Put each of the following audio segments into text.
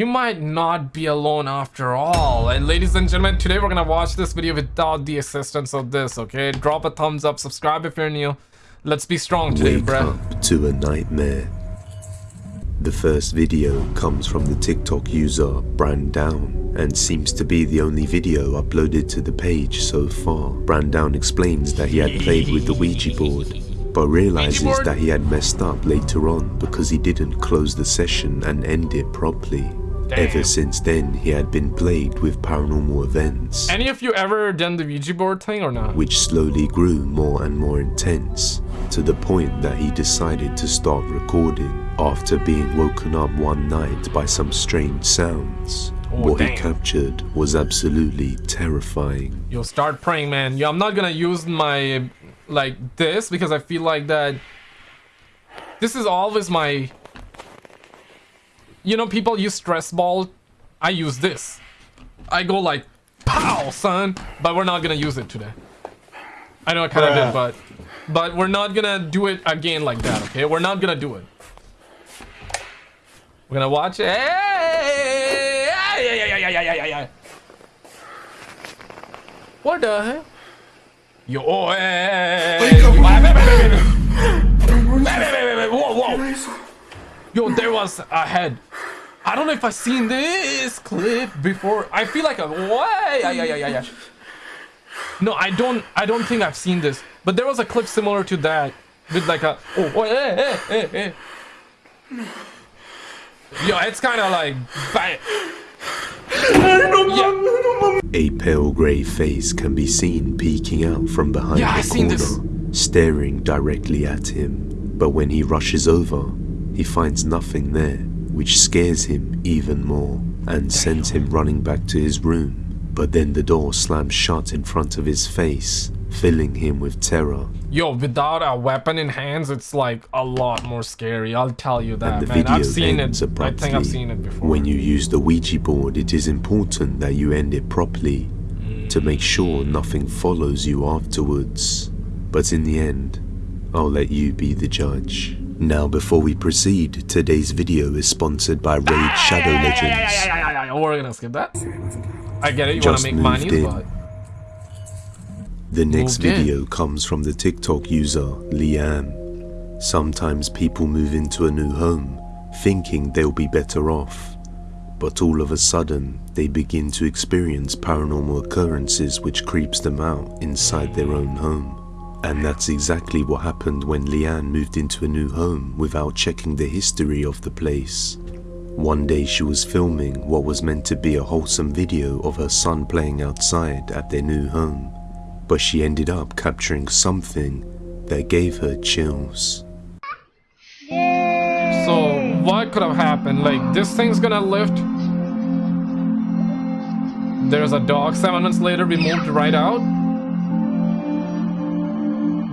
you might not be alone after all. And ladies and gentlemen, today we're gonna watch this video without the assistance of this, okay? Drop a thumbs up, subscribe if you're new. Let's be strong today, Wake up to a nightmare. The first video comes from the TikTok user Brandown and seems to be the only video uploaded to the page so far. Brandown explains that he had played with the Ouija board, but realizes that he had messed up later on because he didn't close the session and end it properly. Damn. Ever since then, he had been plagued with paranormal events Any of you ever done the Ouija board thing or not? which slowly grew more and more intense to the point that he decided to start recording after being woken up one night by some strange sounds. Oh, what he captured was absolutely terrifying. You'll start praying, man. Yo, I'm not gonna use my like this because I feel like that. This is always my. You know, people use stress ball. I use this. I go like, pow, son. But we're not gonna use it today. I know I kind of did, but, but we're not gonna do it again like that. Okay, we're not gonna do it. We're gonna watch it. Hey, yeah, yeah, yeah, yeah, yeah, yeah, yeah. What the hell? Yo, oh, hey, hey, hey, hey, wait, wait, wait, wait, wait. Wait, wait, wait, wait, wait, whoa, whoa. Yo, there was a head. I don't know if I've seen this clip before. I feel like a way. Yeah, yeah, yeah, yeah, yeah. No, I don't. I don't think I've seen this. But there was a clip similar to that with like a oh, oh hey, hey, hey, hey. Yo, it's kind of like. ba- Yeah. A pale grey face can be seen peeking out from behind Yeah, the seen corner, this. staring directly at him. But when he rushes over, he finds nothing there, which scares him even more and sends him running back to his room. But then the door slams shut in front of his face, filling him with terror. Yo, without a weapon in hands, it's like a lot more scary. I'll tell you that, and the man. video I've seen ends it. I think I've seen it before. When you use the Ouija board, it is important that you end it properly to make sure mm. nothing follows you afterwards. But in the end, I'll let you be the judge. Now, before we proceed, today's video is sponsored by Raid ah, Shadow Yeah, yeah, Legends. We're gonna skip that. I get it. You wanna Just make moved money, in. but The next Moved in. video comes from the TikTok user Liam. Sometimes people move into a new home thinking they'll be better off, but all of a sudden they begin to experience paranormal occurrences which creeps them out inside their own home. And that's exactly what happened when Leanne moved into a new home without checking the history of the place. One day she was filming what was meant to be a wholesome video of her son playing outside at their new home, but she ended up capturing something that gave her chills. so what could have happened? Like this thing's gonna lift. There's a dog. Seven months later, we moved right out.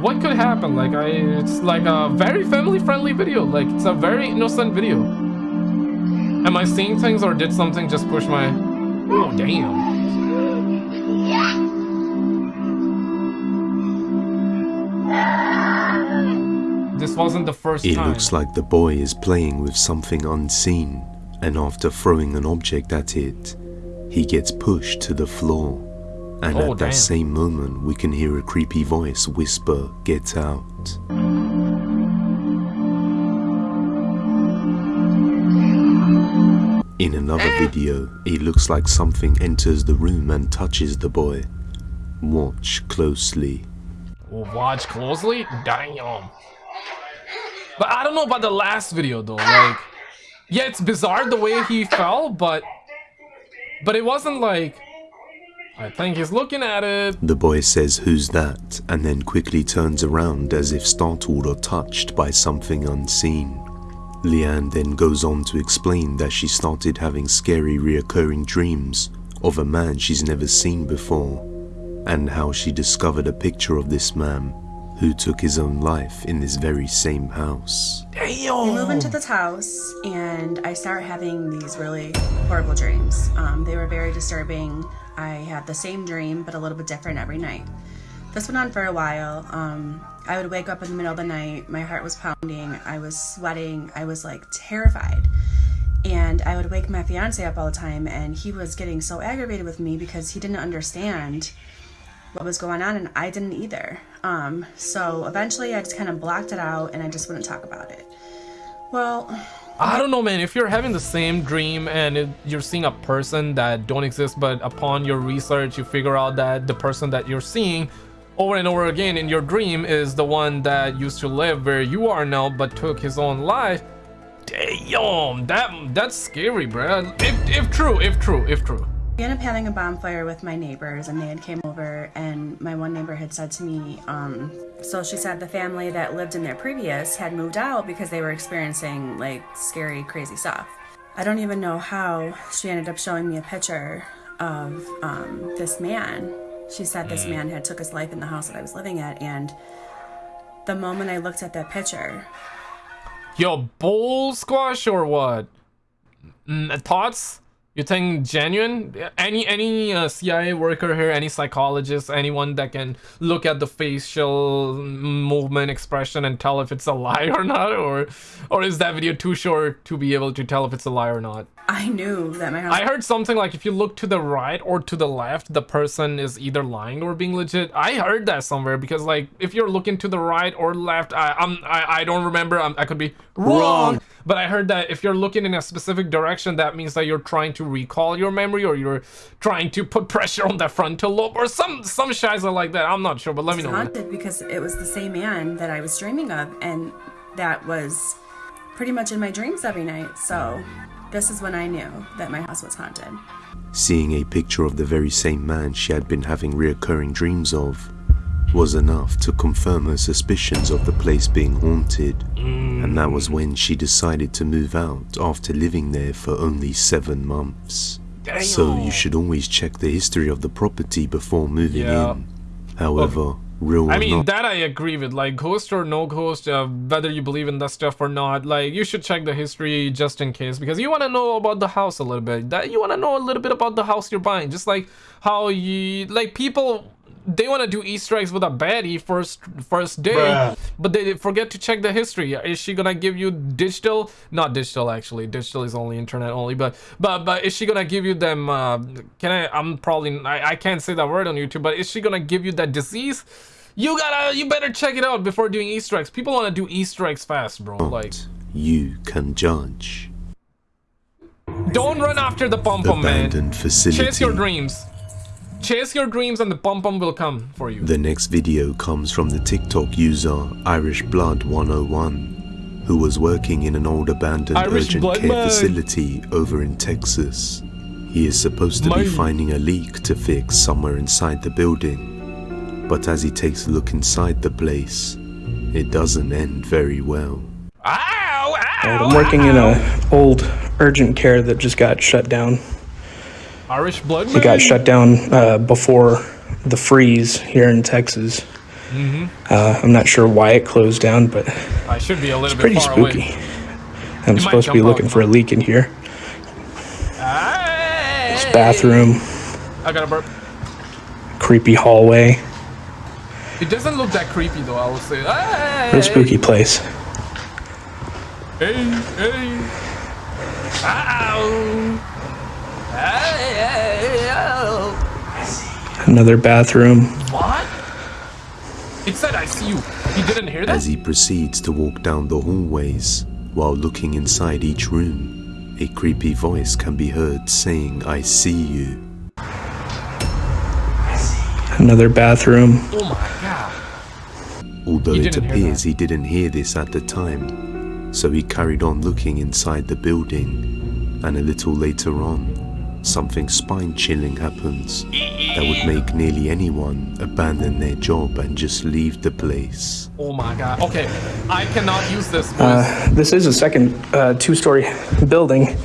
What could happen? Like I, it's like a very family-friendly video. Like it's a very innocent video. Am I seeing things or did something just push my? Oh damn. This wasn't the first It time. looks like the boy is playing with something unseen, and after throwing an object at it, he gets pushed to the floor. And Oh, at that same moment, we can hear a creepy voice whisper, Get out. In another video, it looks like something enters the room and touches the boy. Watch closely. Watch closely. Damn. But I don't know about the last video though. Like, yeah, it's bizarre the way he fell, but but it wasn't like. I think he's looking at it. The boy says, Who's that? and then quickly turns around as if startled or touched by something unseen. Leanne then goes on to explain that she started having scary reoccurring dreams of a man she's never seen before, and how she discovered a picture of this man who took his own life in this very same house. I move into this house and I start having these really horrible dreams. Um, they were very disturbing. I had the same dream, but a little bit different every night. This went on for a while. Um, I would wake up in the middle of the night, my heart was pounding, I was sweating, I was like terrified. And I would wake my fiance up all the time, and he was getting so aggravated with me because he didn't understand what was going on, and I didn't either. Um, so eventually, I just kind of blocked it out, and I just wouldn't talk about it. Well, I don't know, man. If you're having the same dream and it, you're seeing a person that don't exist, but upon your research, you figure out that the person that you're seeing over and over again in your dream is the one that used to live where you are now, but took his own life. Damn, that that's scary, bro. If if true, if true, if true. We ended up having a bonfire with my neighbors, and they had came over, and my one neighbor had said to me, um, so she said the family that lived in their previous had moved out because they were experiencing like scary, crazy stuff. I don't even know how she ended up showing me a picture of um, this man. She said this man had took his life in the house that I was living at, and the moment I looked at that picture, Yo, bull squash or what? Mm, thoughts? You think genuine? Any any uh, CIA worker here, any psychologist, anyone that can look at the facial movement expression and tell if it's a lie or not, or or is that video too short to be able to tell if it's a lie or not? I knew that my house. I heard something like if you look to the right or to the left, the person is either lying or being legit. I heard that somewhere because like if you're looking to the right or left, I I'm I, I don't remember. I'm, i could be wrong, wrong, but I heard that if you're looking in a specific direction, that means that you're trying to recall your memory or you're trying to put pressure on the frontal lobe or some some shiza like that. I'm not sure, but let me know. Haunted because it was the same man that I was dreaming of, and that was pretty much in my dreams every night. So. This is when I knew that my house was haunted. Seeing a picture of the very same man she had been having reoccurring dreams of was enough to confirm her suspicions of the place being haunted, and that was when she decided to move out after living there for only seven months. Damn. So you should always check the history of the property before moving yeah. in. However, real I mean, that I agree with. Like, ghost or no ghost, uh, whether you believe in that stuff or not, like, you should check the history just in case because you want to know about the house a little bit. That you want to know a little bit about the house you're buying. Just like how you, like, people they want to do Easter eggs with a baddie first first day, Bruh. but they forget to check the history. Is she gonna give you digital? Not digital actually. Digital is only internet only. But but but is she gonna give you them? Uh, can I? I'm probably I, I can't say that word on YouTube. But is she gonna give you that disease? You gotta you better check it out before doing Easter eggs. People want to do Easter eggs fast, bro. Like you can judge. Don't run after the pom pom man. Facility. Chase your dreams. Chase your dreams and the pom pom will come for you. The next video comes from the TikTok user Irish Blood 101 who was working in an old abandoned Irish urgent care man. facility over in Texas. He is supposed to be finding a leak to fix somewhere inside the building. But as he takes a look inside the place, it doesn't end very well. Ow, ow, I'm working ow. in a old urgent care that just got shut down Irish blood. It got shut down uh, before the freeze here in Texas. Mm-hmm. Uh, I'm not sure why it closed down, but I should be a little it's pretty spooky. Away. I'm supposed to be looking for a leak in here. This bathroom. I got a burp. Creepy hallway. It doesn't look that creepy though. I will say. Hey. What a spooky place. Hey, hey. Ow. Another bathroom. What? It said I see you. He didn't hear that? As he proceeds to walk down the hallways, while looking inside each room, a creepy voice can be heard saying, I see you. Another bathroom. Oh my god. Although it appears he didn't hear this at the time, so he carried on looking inside the building, and a little later on, something spine-chilling happens that would make nearly anyone abandon their job and just leave the place. Oh my god. Okay, I cannot use this. Uh, this is a second uh, two-story building.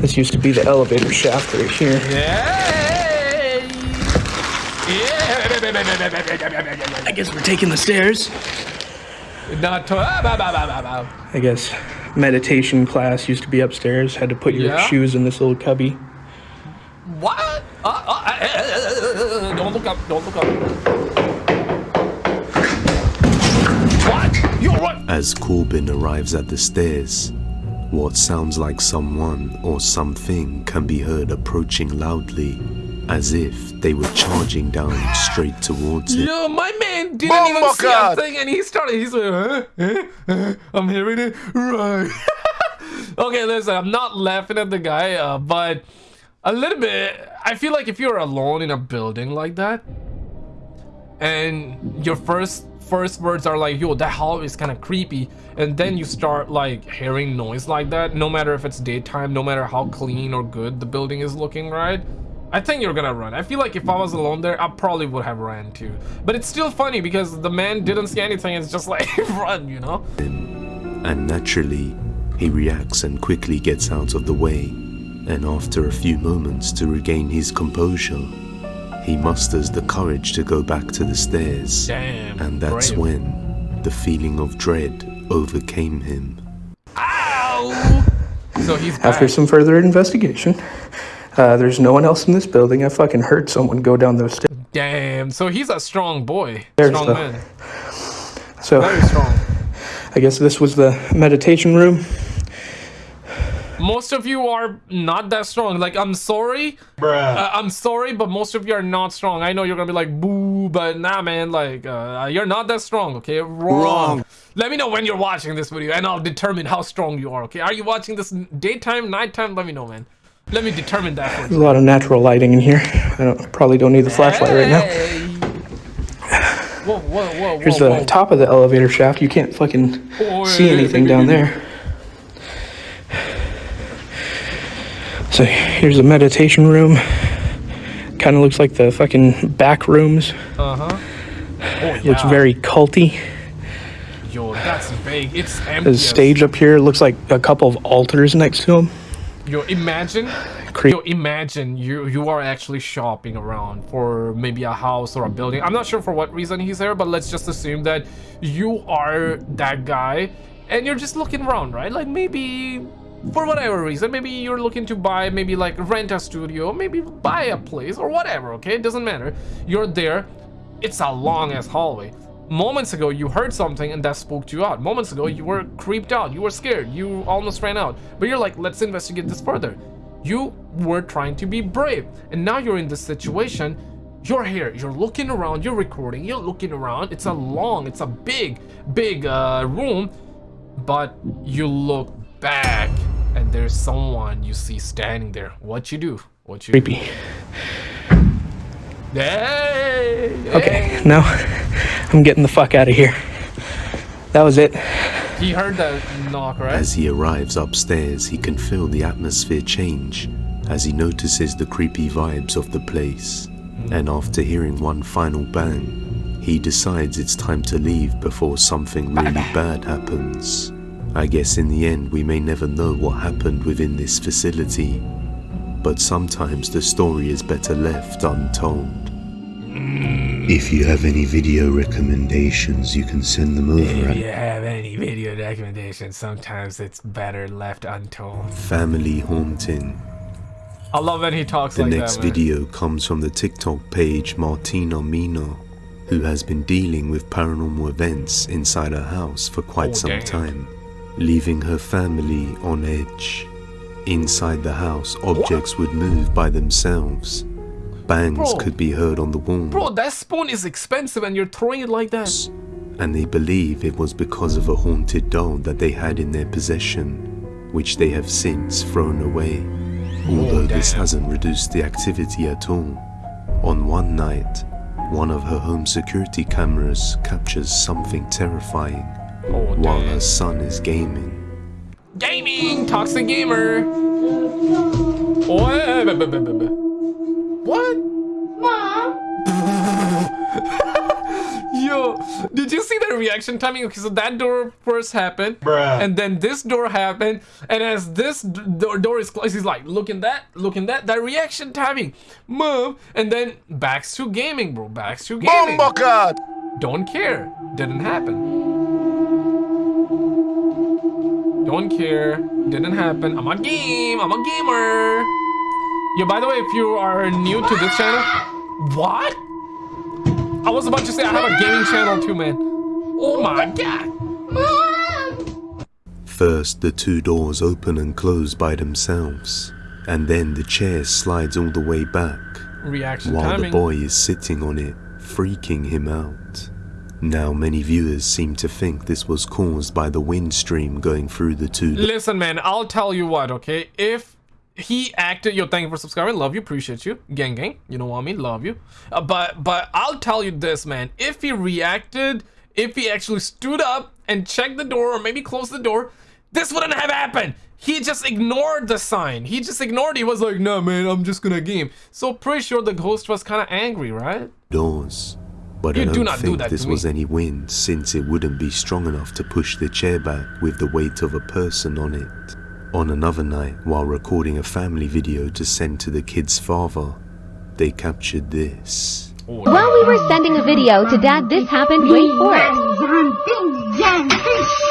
This used to be the elevator shaft right here. Yeah. yeah. I guess we're taking the stairs. Not to, I guess meditation class used to be upstairs. Had to put your yeah. shoes in this little cubby. What? Uh, uh, uh, don't look up. Don't look up. What? You're what? As Corbin arrives at the stairs, What sounds like someone or something can be heard approaching loudly, as if they were charging down straight towards it. Yo, my man didn't even see a thing, and he started. He's like, huh? Huh? Huh? I'm hearing it right. okay, listen, I'm not laughing at the guy, uh, but a little bit. I feel like if you're alone in a building like that, and your first first words are like, yo, that hall is kind of creepy, and then you start like hearing noise like that, no matter if it's daytime, no matter how clean or good the building is looking, right? I think you're gonna run. I feel like if I was alone there, I probably would have ran too. But it's still funny because the man didn't see anything. It's just like, run, you know? And naturally, he reacts and quickly gets out of the way. And after a few moments to regain his composure, he musters the courage to go back to the stairs. Damn. And that's brave. when the feeling of dread overcame him. Ow! So he's After some further investigation, uh, there's no one else in this building. I fucking heard someone go down those stairs. Damn. So he's a strong boy. There's strong the- man. So Very strong. I guess this was the meditation room. Most of you are not that strong. Like, I'm sorry. Uh, I'm sorry, but most of you are not strong. I know you're gonna be like, boo, but nah, man. Like, uh, you're not that strong, okay? Wrong. Wrong. Let me know when you're watching this video, and I'll determine how strong you are, okay? Are you watching this daytime, nighttime? Let me know, man. Let me determine that for There's a lot of natural lighting in here. I don't, probably don't need the flashlight right now. Hey. Whoa, whoa, whoa, Here's the top of the elevator shaft. You can't fucking Oh, see yeah, anything yeah, down yeah, there. So here's a meditation room. Kind of looks like the fucking back rooms. Uh-huh. Oh, yeah. Looks very culty. Yo, that's big. It's empty. There's a stage up here. Looks like a couple of altars next to him. Yo, imagine. Creep. Yo, imagine you you are actually shopping around for maybe a house or a building. I'm not sure for what reason he's there, but let's just assume that you are that guy, and you're just looking around, right? Like maybe for whatever reason, maybe you're looking to buy, maybe like rent a studio, maybe buy a place or whatever. Okay, it doesn't matter. You're there. It's a long ass hallway. Moments ago, you heard something and that spooked you out. Moments ago, you were creeped out. You were scared. You almost ran out. But you're like, let's investigate this further. You were trying to be brave. And now you're in this situation. You're here. You're looking around. You're recording. You're looking around. It's a long, it's a big, big uh, room. But you look back and there's someone you see standing there. What you do? What you do? Creepy. Hey! Okay, now I'm getting the fuck out of here. That was it. He heard that knock, right? As he arrives upstairs, he can feel the atmosphere change as he notices the creepy vibes of the place. Hmm. And after hearing one final bang, he decides it's time to leave before something really bad happens. I guess in the end, we may never know what happened within this facility, but sometimes the story is better left untold. If you have any video recommendations, you can send them over If you have any video recommendations, sometimes it's better left untold. Family Haunting. I love when he talks The like next that. video comes from the TikTok page Martina Mino, who has been dealing with paranormal events inside her house for quite Oh, some damn. time, leaving her family on edge. Inside the house, objects would move by themselves. Bangs Bro. could be heard on the wall, Bro, that spoon is expensive and you're throwing it like that. and they believe it was because of a haunted doll that they had in their possession, which they have since thrown away. Oh, Although this Oh, damn. hasn't reduced the activity at all. On one night, one of her home security cameras captures something terrifying Oh, while her son is gaming. Gaming! Toxic gamer! Oh, What? Yo, did you see the reaction timing? Okay, so that door first happened, Bruh. and then this door happened, and as this door, door is closed, he's like, looking that, looking that, that reaction timing, move, and then back to gaming, bro, back to gaming. Bomb god. Don't care, didn't happen. Don't care, didn't happen. I'm a game, I'm a gamer. Yo, by the way, if you are new to this channel, what? I was about to say I have a gaming channel too, man. Oh my god. First, the two doors open and close by themselves, and then the chair slides all the way back Reaction while timing. the boy is sitting on it, freaking him out. Now, many viewers seem to think this was caused by the wind stream going through the two Listen, man, I'll tell you what, okay? If he acted, yo, thank you for subscribing, love you, appreciate you, gang, gang, you know what I mean, love you. Uh, but, but I'll tell you this, man. If he reacted, if he actually stood up and checked the door, or maybe closed the door, this wouldn't have happened. He just ignored the sign. He just ignored. it. He was like, "No, man, I'm just gonna game." So pretty sure the ghost was kind of angry, right? doors. But You I do don't not do think that this was any wind since it wouldn't be strong enough to push the chair back with the weight of a person on it. On another night, while recording a family video to send to the kid's father, they captured this. Oh, While we were sending a video to Dad, this happened. Wait for it.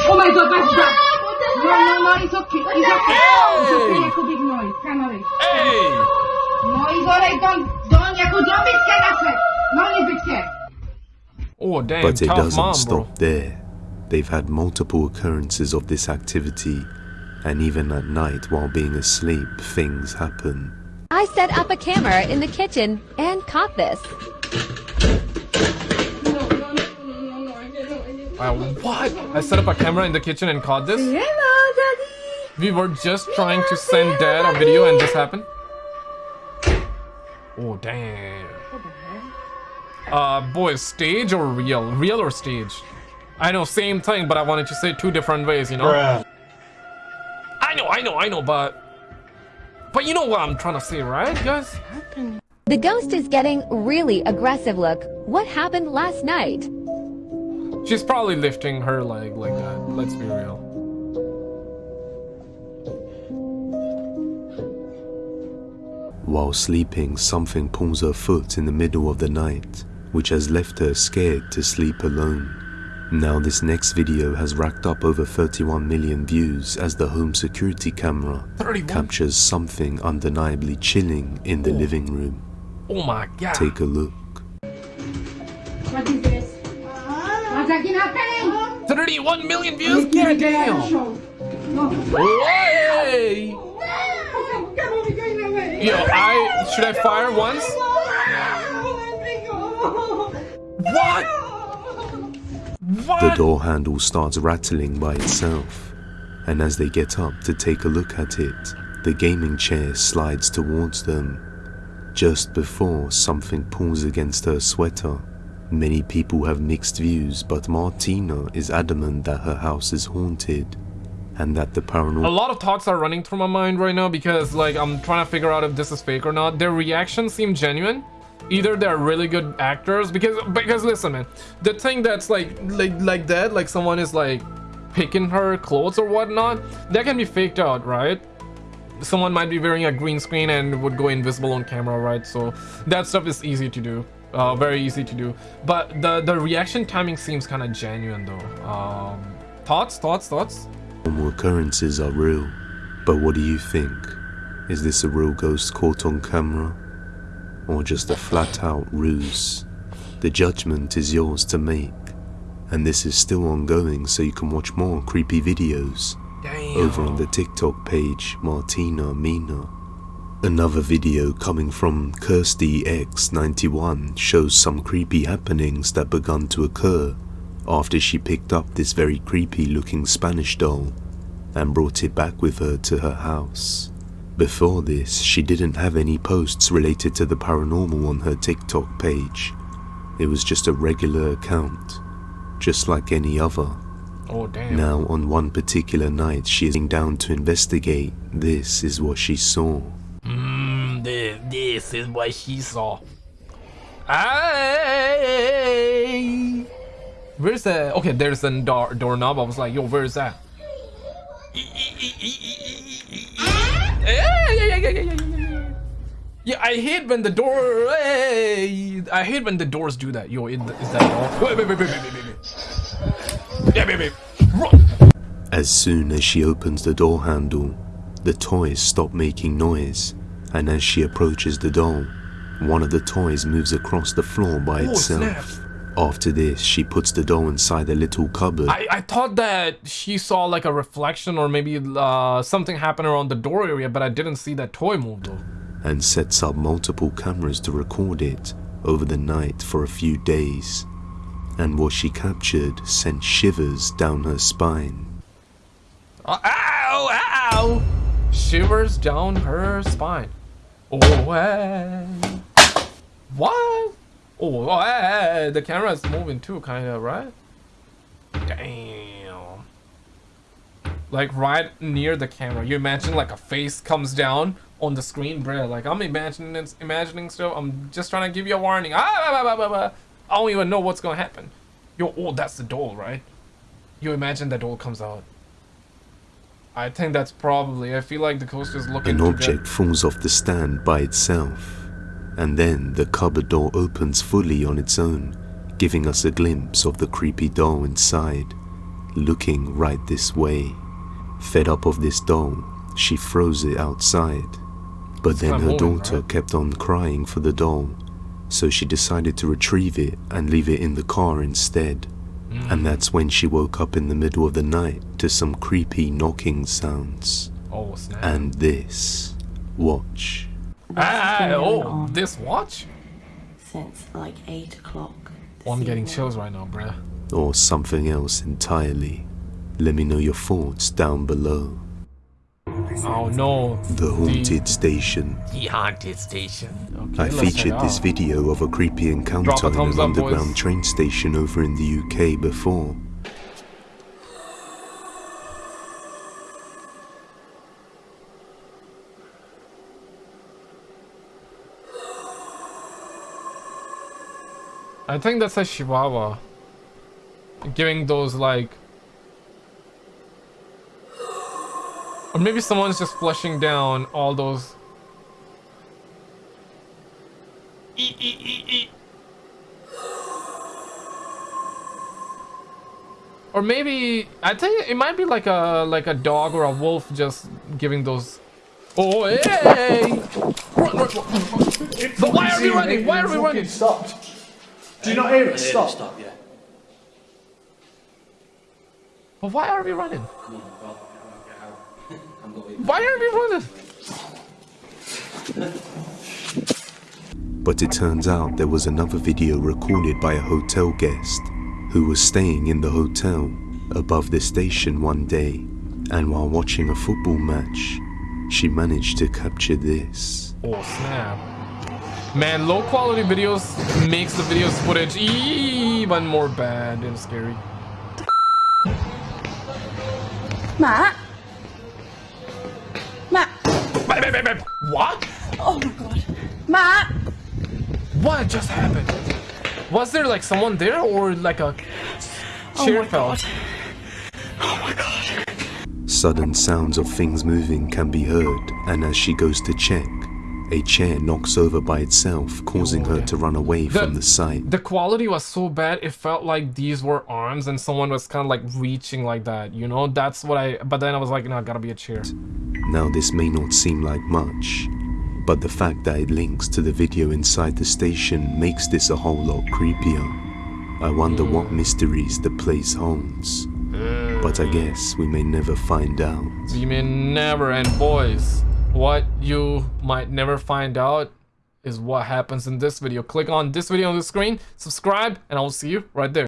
Oh my god, that's bad. No, no, no, it's okay. It's okay. It's okay, jako big noise. Canary. Hey! No, it's alright. Don't, don't, jako don't be scared of it. No need to be scared. Oh damn! But it tough doesn't mom, stop bro. there. They've had multiple occurrences of this activity, and even at night while being asleep, things happen. I set up a camera in the kitchen and caught this. No, no, no, no, no, I didn't, I didn't. Uh, what? I set up a camera in the kitchen and caught this. Hello, daddy. We were just trying to send dad a video and this happened. Oh damn. Uh, boys, stage or real? Real or stage? I know, same thing, but I wanted to say two different ways, you know? I know, I know, I know, but... But you know what I'm trying to say, right, guys? The ghost is getting really aggressive look. What happened last night? She's probably lifting her leg like that, let's be real. While sleeping, something pulls her foot in the middle of the night, which has left her scared to sleep alone. Now, this next video has racked up over 31 million views as the home security camera 31? captures something undeniably chilling in the oh. living room. Oh my god. Take a look. What is this? What's happening? 31 million views? God damn. Show. Hey! Come on, we're going away. Yo, I... Should I fire once? What? The door handle starts rattling by itself, and as they get up to take a look at it, the gaming chair slides towards them. Just before something pulls against her sweater, many people have mixed views, but Martina is adamant that her house is haunted and that the paranormal... A lot of thoughts are running through my mind right now because like I'm trying to figure out if this is fake or not. Their reactions seem genuine. Either they're really good actors because because listen man, the thing that's like like like that, like someone is like picking her clothes or whatnot, that can be faked out, right? Someone might be wearing a green screen and would go invisible on camera, right? So that stuff is easy to do. Uh, very easy to do. But the the reaction timing seems kind of genuine though. Um, thoughts, thoughts, thoughts. occurrences are real. But what do you think? Is this a real ghost caught on camera? Or just a flat out ruse? The judgment is yours to make. And this is still ongoing, so you can watch more creepy videos Damn. over on the TikTok page Martina Mina. Another video coming from Kirsty X91 shows some creepy happenings that begun to occur after she picked up this very creepy looking Spanish doll and brought it back with her to her house. Before this, she didn't have any posts related to the paranormal on her TikTok page. It was just a regular account, just like any other. Oh damn. Now, on one particular night, she is down to investigate. This is what she saw. Mm, this, this is what she saw. Hey, where's the? Okay, there's a door doorknob. I was like, yo, where's that? Yeah, yeah, yeah, yeah. Yeah, I hate when the door. I hate when the doors do that. Yo, is, is that all? Wait, wait, wait, wait, wait, wait, wait. Yeah, wait, wait. Run. As soon as she opens the door handle, the toys stop making noise, and as she approaches the doll, one of the toys moves across the floor by Oh, itself. After this, she puts the doll inside a little cupboard I, I thought that she saw like a reflection or maybe uh, something happened around the door area, but I didn't see that toy move though. and sets up multiple cameras to record it over the night for a few days. And what she captured sent shivers down her spine. Uh, ow! Ow! Shivers down her spine. Oh, hey. What? Oh, hey. the camera is moving too, kind of, right? Damn. Like right near the camera. You imagine like a face comes down on the screen, bro. Like I'm imagining, imagining stuff. I'm just trying to give you a warning. Ah, bah, bah, bah. I don't even know what's gonna happen. Yo, oh, that's the doll, right? You imagine the doll comes out. I think that's probably. I feel like the coaster is looking. An object falls off the stand by itself, and then the cupboard door opens fully on its own, giving us a glimpse of the creepy doll inside, looking right this way. Fed up of this doll, she throws it outside. But then her daughter right? kept on crying for the doll, so she decided to retrieve it and leave it in the car instead. Mm. And that's when she woke up in the middle of the night to some creepy knocking sounds. Oh! And this. Watch. Ah, oh, this watch? Since like 8 o'clock. Oh, I'm getting chills right now, bruh. Or something else entirely. Let me know your thoughts down below. Oh no. The Haunted Station. The haunted station. Okay, I featured this out. video of a creepy encounter a in an up, underground boys. train station over in the UK before. I think that's a Chihuahua. Giving those like. Or maybe someone's just flushing down all those. E e e e. Or maybe I think it might be like a like a dog or a wolf just giving those. Oh hey! Run, run, run. But why are we running? Why are we running? stopped. Do you not hear it? Stop. Stop, yeah. But why are we running? Come on, well, get out. I'm going. Why are we running? But it turns out there was another video recorded by a hotel guest who was staying in the hotel above the station one day, and while watching a football match, she managed to capture this. Oh snap. Man, low quality videos makes the videos footage even more bad and scary. Matt? Matt? Wait, wait, wait, wait. What? Oh my god. Matt? What just happened? Was there like someone there or like a oh chair fell? Oh my god. Sudden sounds of things moving can be heard, and as she goes to check, a chair knocks over by itself, causing her to run away from the sight. The quality was so bad it felt like these were arms and someone was kind of like reaching like that, you know? That's what I. But then I was like, no, gotta be a chair. Now, this may not seem like much, but the fact that it links to the video inside the station makes this a whole lot creepier. I wonder what hmm. mysteries the place holds. But I hmm. guess we may never find out. You may never, and boys, what you might never find out is what happens in this video. Click on this video on the screen, subscribe, and I will see you right there.